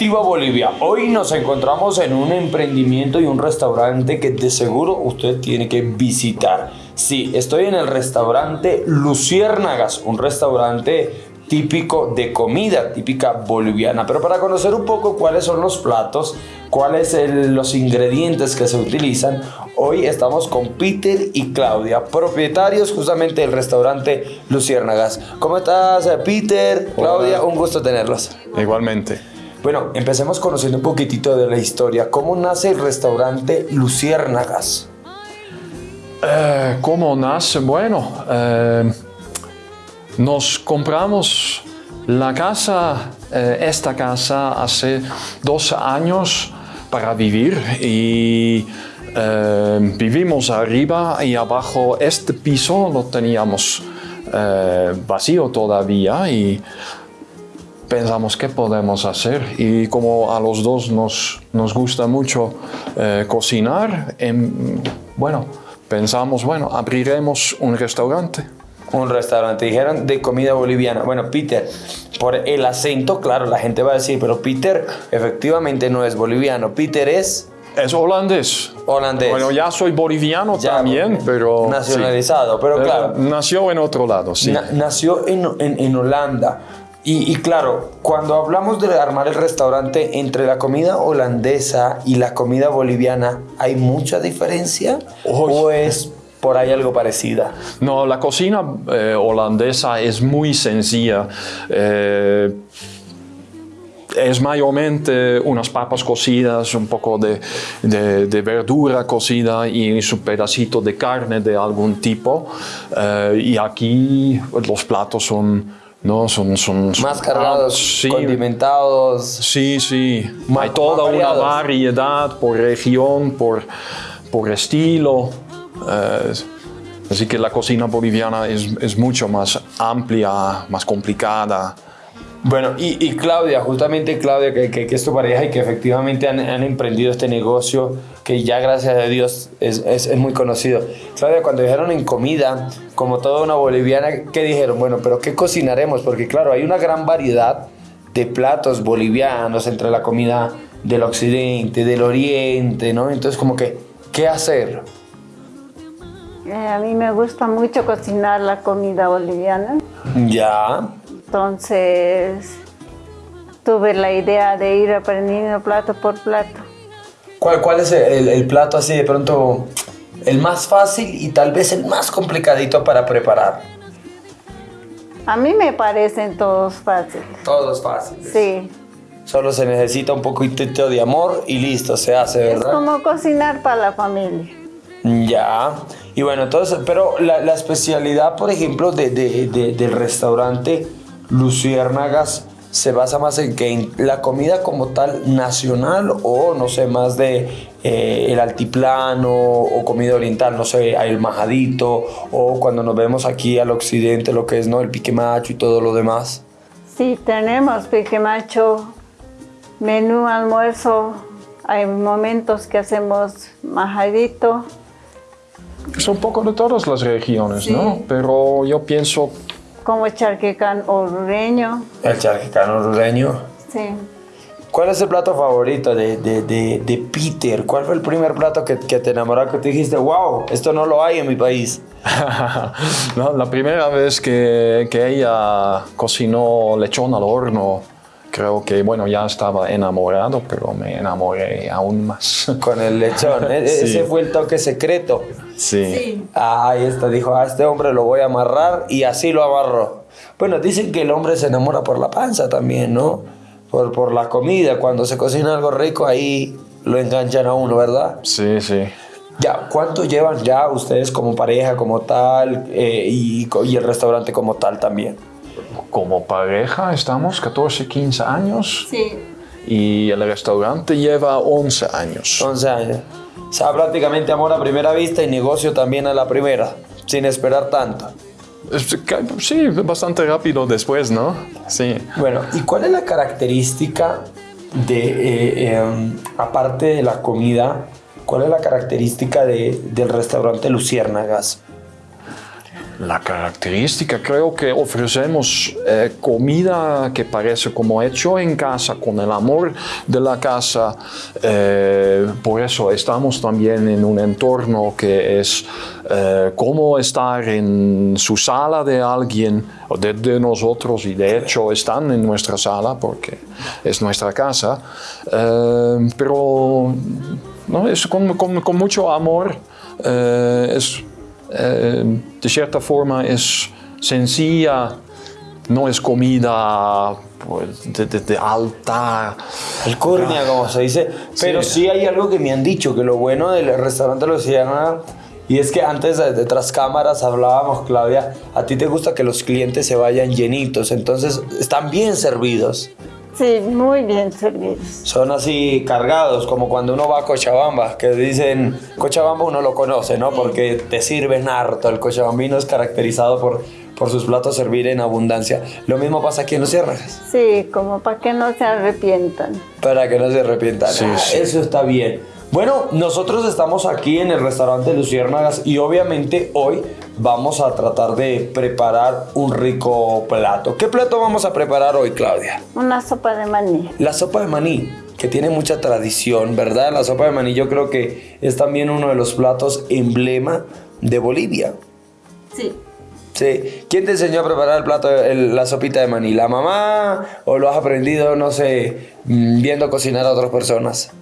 Reactiva Bolivia, hoy nos encontramos en un emprendimiento y un restaurante que de seguro usted tiene que visitar. Sí, estoy en el restaurante Luciérnagas, un restaurante típico de comida típica boliviana. Pero para conocer un poco cuáles son los platos, cuáles son los ingredientes que se utilizan, hoy estamos con Peter y Claudia, propietarios justamente del restaurante Luciérnagas. ¿Cómo estás, Peter? Claudia, un gusto tenerlos. Igualmente. Bueno, empecemos conociendo un poquitito de la historia. ¿Cómo nace el restaurante Luciérnagas? Eh, ¿Cómo nace? Bueno, eh, nos compramos la casa, eh, esta casa hace dos años para vivir y eh, vivimos arriba y abajo este piso lo teníamos vacío todavía y pensamos qué podemos hacer y como a los dos nos, nos gusta mucho cocinar, em, bueno, pensamos, bueno, abriremos un restaurante un restaurante. Dijeron de comida boliviana. Bueno, Peter, por el acento, claro, la gente va a decir, pero Peter efectivamente no es boliviano. Peter es... Es holandés. Holandés. Bueno, ya soy boliviano también, pero... Nacionalizado, pero claro. nació en otro lado, sí. nació en, en, Holanda. Y, y, claro, cuando hablamos de armar el restaurante entre la comida holandesa y la comida boliviana, ¿hay mucha diferencia? ¿O es por ahí algo parecida. No, la cocina eh, holandesa es muy sencilla. Eh, es mayormente unas papas cocidas, un poco de, de, verdura cocida y su pedacito de carne de algún tipo. Eh, y aquí los platos son, ¿no? son, son, más cargados, condimentados. Sí, sí. Hay toda una variedad por región, por, por estilo. Eh, así que la cocina boliviana es, mucho más amplia, más complicada. Bueno, y, Claudia, justamente Claudia, que, que, es tu pareja y que efectivamente han, emprendido este negocio, que ya gracias a Dios es, es, muy conocido. Claudia, cuando dijeron en comida, como toda una boliviana, ¿qué dijeron? Bueno, pero ¿qué cocinaremos? Porque claro, hay una gran variedad de platos bolivianos entre la comida del occidente, del oriente, ¿no? Entonces como que, ¿qué hacer? Eh, a mí me gusta mucho cocinar la comida boliviana. Ya. Entonces tuve la idea de ir aprendiendo plato por plato. ¿Cuál, cuál es el, plato así de pronto el más fácil y tal vez el más complicadito para preparar? A mí me parecen todos fáciles. Todos fáciles. Sí. Solo se necesita un poquito de amor y listo, se hace, ¿verdad? Es como cocinar para la familia. Ya. Y bueno, entonces, pero la, especialidad, por ejemplo, de, del restaurante Luciérnagas se basa más en que la comida como tal nacional o no sé, más de eh, el altiplano o comida oriental, no sé, el majadito o cuando nos vemos aquí al occidente lo que es no el pique macho y todo lo demás. Sí, tenemos pique macho, menú almuerzo, hay momentos que hacemos majadito, es un poco de todas las regiones, ¿no? Pero yo pienso... Como el charquecán orureño. El charquecán orureño. Sí. ¿Cuál es el plato favorito de, de, de, Peter? ¿Cuál fue el primer plato que, que, te enamoró, que te dijiste, wow, esto no lo hay en mi país? no, la primera vez que, que ella cocinó lechón al horno, creo que, bueno, ya estaba enamorado, pero me enamoré aún más. Con el lechón, e-, ese fue el toque secreto. Sí. Ah, ahí está, dijo, a este hombre lo voy a amarrar y así lo amarró. Bueno, dicen que el hombre se enamora por la panza también, ¿no? Por, por la comida, cuando se cocina algo rico, ahí lo enganchan a uno, ¿verdad? Sí, sí. Ya, ¿cuánto llevan ya ustedes como pareja, como tal, eh, y, y el restaurante como tal también? como pareja estamos 14, 15 años. Sí. Y el restaurante lleva 11 años. 11 años. O sea, prácticamente amor a primera vista y negocio también a la primera, sin esperar tanto. Sí, bastante rápido después, ¿no? Sí. Bueno, ¿y cuál es la característica de, eh, em, aparte de la comida, cuál es la característica de, del restaurante Luciérnagas? La característica, creo que ofrecemos eh, comida que parece como hecho en casa, con el amor de la casa. eh, por eso estamos también en un entorno que es eh, como estar en su sala de alguien de, de nosotros y de hecho están en nuestra sala porque es nuestra casa. Pero no, es con, con- mucho amor. es, de cierta forma es sencilla, no es comida pues, de, de- de alta. Alcurnia, como se dice. Pero sí. hay algo que me han dicho, que lo bueno del restaurante Luciana, y es que antes de tras cámaras hablábamos, Claudia, a ti te gusta que los clientes se vayan llenitos, entonces están bien servidos. Sí, muy bien servidos. Son así cargados, como cuando uno va a Cochabamba, que dicen, Cochabamba uno lo conoce, ¿no? Porque te sirven harto. El cochabambino es caracterizado por, por sus platos servir en abundancia. Lo mismo pasa aquí en Los Ciérnagas. Sí, como para que no se arrepientan. Para que no se arrepientan. Sí, Ah, sí. Eso está bien. Bueno, nosotros estamos aquí en el restaurante Luciérnagas y obviamente hoy vamos a tratar de preparar un rico plato. ¿Qué plato vamos a preparar hoy, Claudia? Una sopa de maní. La sopa de maní, que tiene mucha tradición, ¿verdad? La sopa de maní yo creo que es también uno de los platos emblema de Bolivia. Sí. Sí. ¿Quién te enseñó a preparar el plato, el- la sopita de maní? ¿La mamá? ¿O lo has aprendido, no sé, mm, viendo cocinar a otras personas?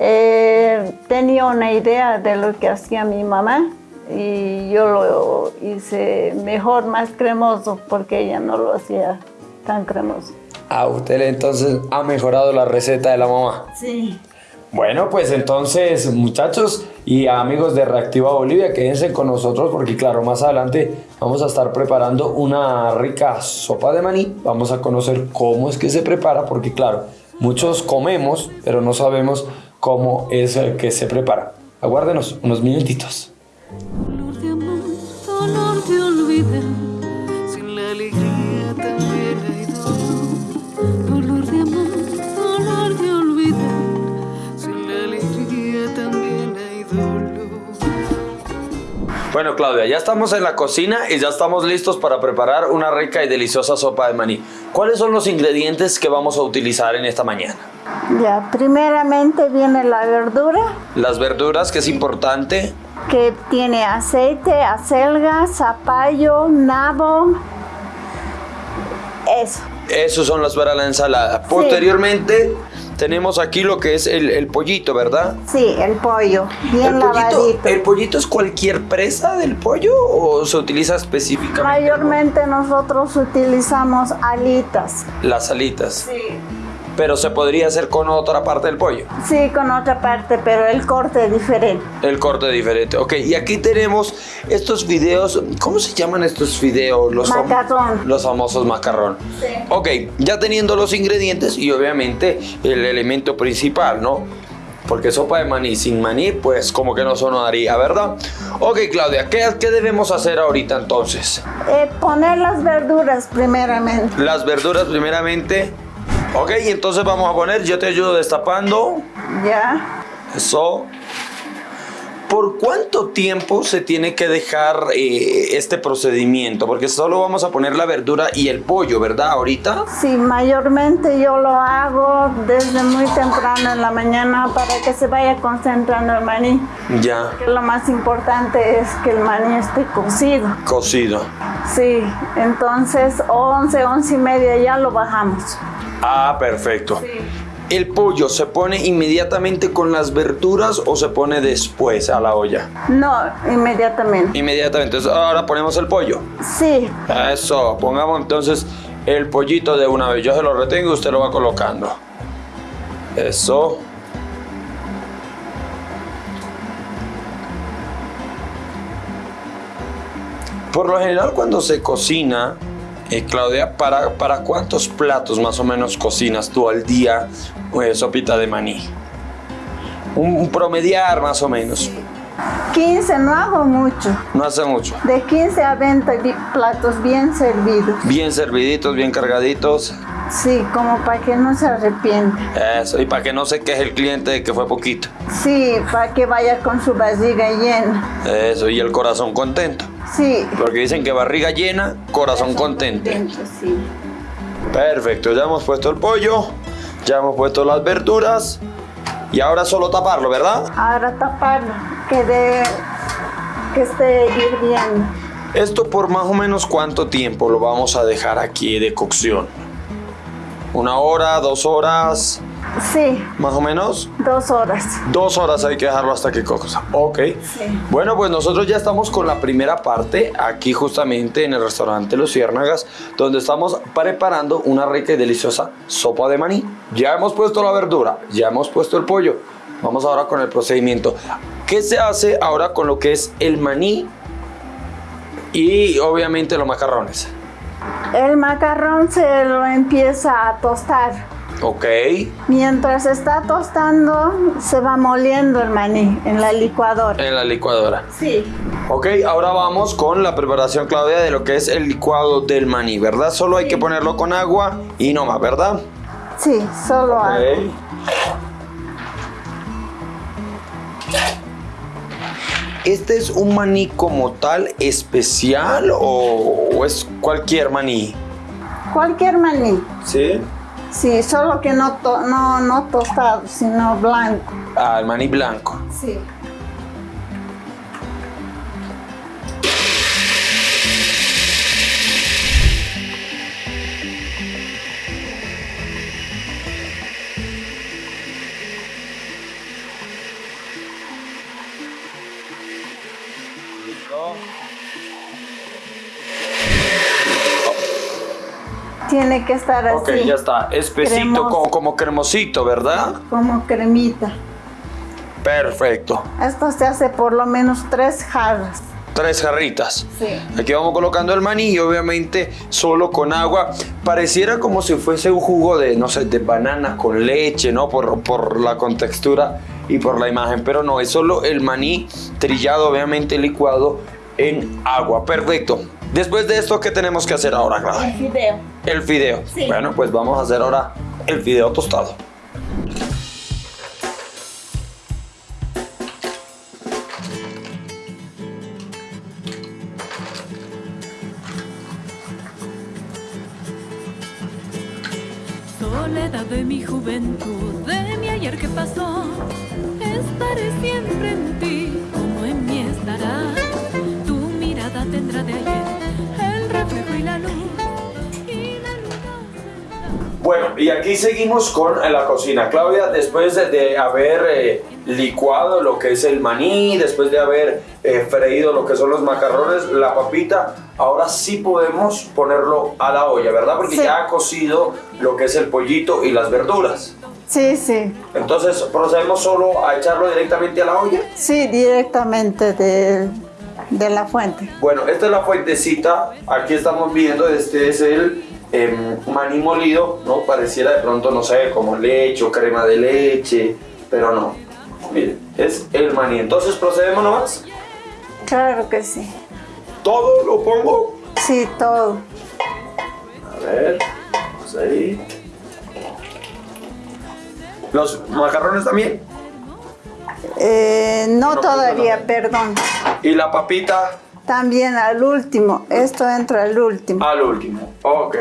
Eh, tenía una idea de lo que hacía mi mamá y yo lo hice mejor, más cremoso, porque ella no lo hacía tan cremoso. Ah, usted entonces ha mejorado la receta de la mamá. Sí. Bueno, pues entonces, muchachos y amigos de Reactiva Bolivia, quédense con nosotros porque, claro, más adelante vamos a estar preparando una rica sopa de maní. Vamos a conocer cómo es que se prepara, porque, claro, muchos comemos, pero no sabemos cómo es el que se prepara. Aguárdenos unos minutitos. Dolor de amor, dolor de olvidar, sin la alegría también hay dolor. Dolor de amor, dolor de olvidar, sin la alegría también hay dolor. Bueno, Claudia, ya estamos en la cocina y ya estamos listos para preparar una rica y deliciosa sopa de maní. ¿Cuáles son los ingredientes que vamos a utilizar en esta mañana? Ya, primeramente viene la verdura Las verduras, que es importante. que tiene aceite, acelga, zapallo, nabo. Eso. Esos son las para la ensalada. Posteriormente tenemos aquí lo que es el, el pollito, ¿verdad? Sí, el pollo, bien el pollito. ¿El pollito es cualquier presa del pollo o se utiliza específicamente Mayormente nosotros utilizamos alitas. las alitas? Sí. Pero se podría hacer con otra parte del pollo. Sí, con otra parte, pero el corte es diferente. El corte diferente. Ok, y aquí tenemos estos videos. ¿Cómo se llaman estos videos? Los fam- Macarrón. Los famosos macarrón. Sí. Ok, ya teniendo los ingredientes y obviamente el elemento principal, ¿no? Porque sopa de maní sin maní, pues como que no sonaría, ¿verdad? Ok, Claudia, ¿qué, qué debemos hacer ahorita entonces? Eh, poner las verduras primeramente. Las verduras primeramente. Ok, entonces vamos a poner, yo te ayudo destapando. Ya. Eso. ¿Por cuánto tiempo se tiene que dejar eh, este procedimiento? Porque solo vamos a poner la verdura y el pollo, ¿verdad? Ahorita. Sí, mayormente yo lo hago desde muy temprano en la mañana para que se vaya concentrando el maní. Ya. Que lo más importante es que el maní esté cocido. Cocido. Sí, entonces 11, 11 y media ya lo bajamos. Ah, perfecto. ¿El pollo se pone inmediatamente con las verduras o se pone después a la olla? No, inmediatamente. Inmediatamente. Entonces, ahora ponemos el pollo. Sí, Eso, pongamos entonces el pollito de una vez. Yo se lo retengo y usted lo va colocando. Eso. Por lo general cuando se cocina, eh, Claudia, ¿para, ¿para cuántos platos más o menos cocinas tú al día eh, sopita de maní? Un, un promediar más o menos. 15 no hago mucho. No hace mucho. De 15 a 20 bi- platos bien servidos. Bien serviditos, bien cargaditos. Sí, como para que no se arrepienta. Eso, y para que no se queje el cliente de que fue poquito. Sí, para que vaya con su barriga llena. Eso, y el corazón contento. Sí. Porque dicen que barriga llena, corazón contento. Sí. Perfecto, ya hemos puesto el pollo, ya hemos puesto las verduras y ahora solo taparlo, ¿verdad? Ahora taparlo, que, de, que esté hirviendo. Esto por más o menos cuánto tiempo lo vamos a dejar aquí de cocción. Una hora, dos horas, Sí, más o menos. dos horas. Dos horas hay que dejarlo hasta que coja. Ok. Sí. Bueno, pues nosotros ya estamos con la primera parte aquí justamente en el restaurante Los Ciérnagas, donde estamos preparando una rica y deliciosa sopa de maní. Ya hemos puesto la verdura, ya hemos puesto el pollo. Vamos ahora con el procedimiento. ¿Qué se hace ahora con lo que es el maní y obviamente los macarrones? El macarrón se lo empieza a tostar. Ok. Mientras está tostando, se va moliendo el maní en la licuadora. En la licuadora. Sí. Ok, ahora vamos con la preparación, Claudia, de lo que es el licuado del maní, ¿verdad? Solo hay que ponerlo con agua y no más, ¿verdad? Sí, solo agua. Ok. ¿Este es un maní como tal especial o, o es cualquier maní? Cualquier maní. Sí. Sí, solo que no, to- no, no tostado, sino blanco. Ah, el maní blanco. Sí. Tiene que estar así. Ok, ya está. Espesito, como, como cremosito, ¿verdad? Como cremita. Perfecto. Esto se hace por lo menos tres jarras. Tres jarritas. Sí. Aquí vamos colocando el maní y obviamente solo con agua. Pareciera como si fuese un jugo de, no sé, de banana con leche, ¿no? Por, por la contextura y por la imagen. Pero no, es solo el maní trillado, obviamente licuado en agua. Perfecto. Después de esto, ¿qué tenemos que hacer ahora, Clara? El fideo. El fideo. Sí. Bueno, pues vamos a hacer ahora el fideo tostado. Soledad de mi juventud, de mi ayer que pasó, estaré siempre en ti, como en mí estará. Bueno, y aquí seguimos con la cocina. Claudia, después de, de haber eh, licuado lo que es el maní, después de haber eh, freído lo que son los macarrones, la papita, ahora sí podemos ponerlo a la olla, ¿verdad? Porque Sí. ya ha cocido lo que es el pollito y las verduras. Sí, sí. Entonces, procedemos solo a echarlo directamente a la olla. Sí, directamente de, de la fuente. Bueno, esta es la fuentecita. Aquí estamos viendo, este es el em, maní molido, ¿no? Pareciera de pronto, no sé, como leche o crema de leche, pero no. Miren, es el maní. Entonces procedemos nomás. Claro que sí. Todo lo pongo. Sí, todo. A ver, vamos ahí. Los macarrones también. Eh, no No, todavía, perdón. Y la papita También al último. Esto entra al último. al último. Ok.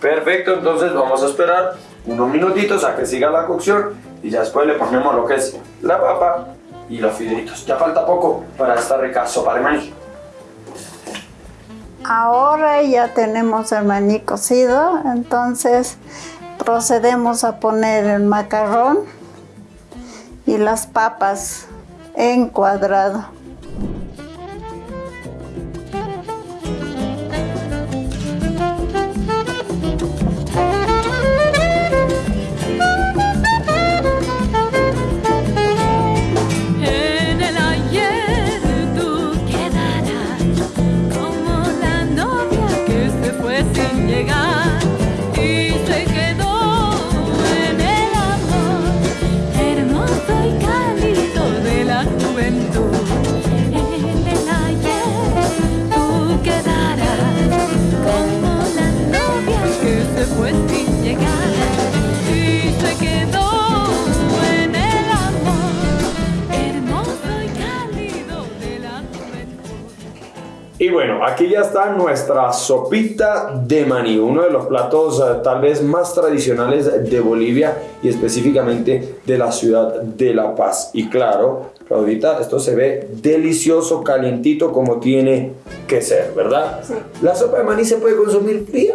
Perfecto, entonces vamos a esperar unos minutitos a que siga la cocción y ya después le ponemos lo que es la papa y los fideitos. Ya falta poco para esta rica sopa de maní. Ahora ya tenemos el maní cocido, entonces procedemos a poner el macarrón y las papas en cuadrado. Y bueno, aquí ya está nuestra sopita de maní, uno de los platos eh, tal vez más tradicionales de Bolivia y específicamente de la ciudad de La Paz. Y claro, Claudita, esto se ve delicioso, calientito como tiene que ser, ¿verdad? Sí. ¿La sopa de maní se puede consumir fría?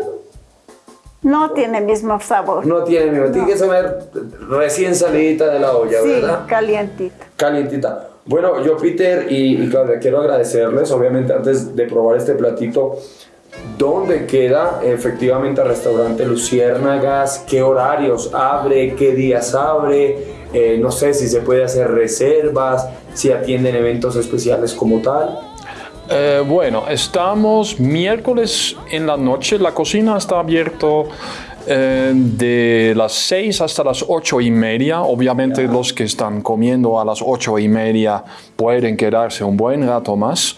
No tiene mismo sabor. No tiene, miedo, tiene que saber recién salidita de la olla, sí, ¿verdad? calientito. calientita. Bueno, yo Peter y, Claudia quiero agradecerles, obviamente antes de probar este platito, ¿dónde queda efectivamente el restaurante Luciérnagas? ¿Qué horarios abre? ¿Qué días abre? Eh, no sé si se puede hacer reservas, si atienden eventos especiales como tal. Eh, bueno, estamos miércoles en la noche. La cocina está abierto eh, de las 6 hasta las 8 y media. Obviamente los que están comiendo a las 8 y media pueden quedarse un buen rato más.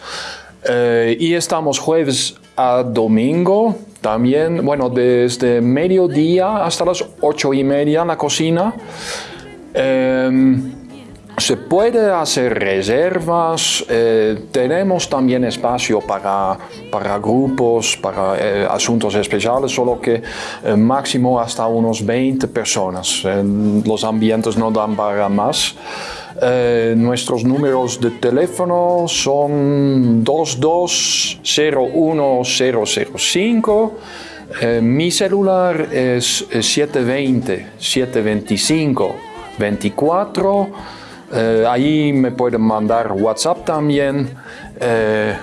Eh, y estamos jueves a domingo. También, bueno, desde mediodía hasta las 8 y media en la cocina. Em, se puede hacer reservas, eh, tenemos también espacio para, para grupos, para eh, asuntos especiales, solo que eh, máximo hasta unos 20 personas. Los ambientes no dan para más. Nuestros números de teléfono son 2201-005. Eh, mi celular es eh, 720-725-24. Eh, ahí me pueden mandar WhatsApp también. Eh,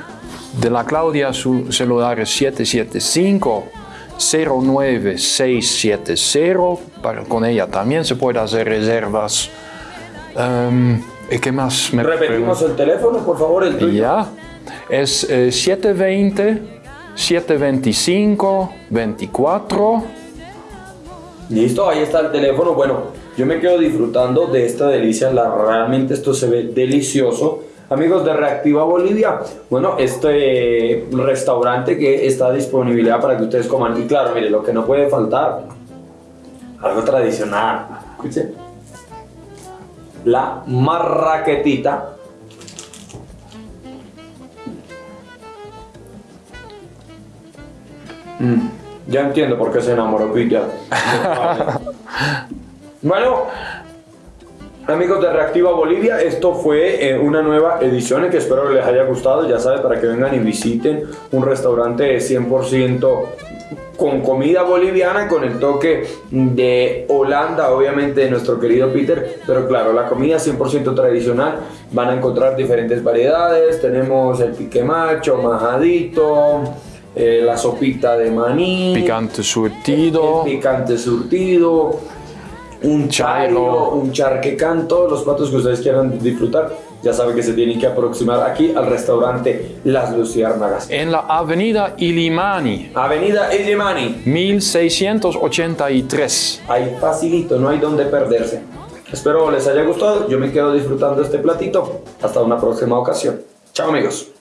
de la Claudia su celular es 775 09670. Para, con ella también se puede hacer reservas. Em, ¿Y qué más me Repetimos el teléfono, por favor, el tuyo. ya, es eh, 720 725 24. Listo, ahí está el teléfono. Bueno, yo me quedo disfrutando de esta delicia. La, realmente esto se ve delicioso. Amigos de Reactiva Bolivia, bueno, este restaurante que está a disponibilidad para que ustedes coman. Y claro, mire, lo que no puede faltar, algo tradicional. Escuchen. La marraquetita. Mm, ya entiendo por qué se enamoró Peter. bueno, amigos de Reactiva Bolivia, esto fue eh, una nueva edición que espero que les haya gustado. Ya saben, para que vengan y visiten un restaurante 100% con comida boliviana, con el toque de Holanda, obviamente de nuestro querido Peter, pero claro, la comida 100% tradicional, van a encontrar diferentes variedades, tenemos el pique macho, majadito, eh, la sopita de maní, Picante surtido. el picante surtido, un chairo, un charquecán, todos los platos que ustedes quieran disfrutar, ya saben que se tienen que aproximar aquí al restaurante Las Luciérnagas. En la avenida Ilimani, Avenida Illimani, 1683. ahí facilito, no hay donde perderse. Espero les haya gustado, yo me quedo disfrutando este platito. Hasta una próxima ocasión. Chao amigos.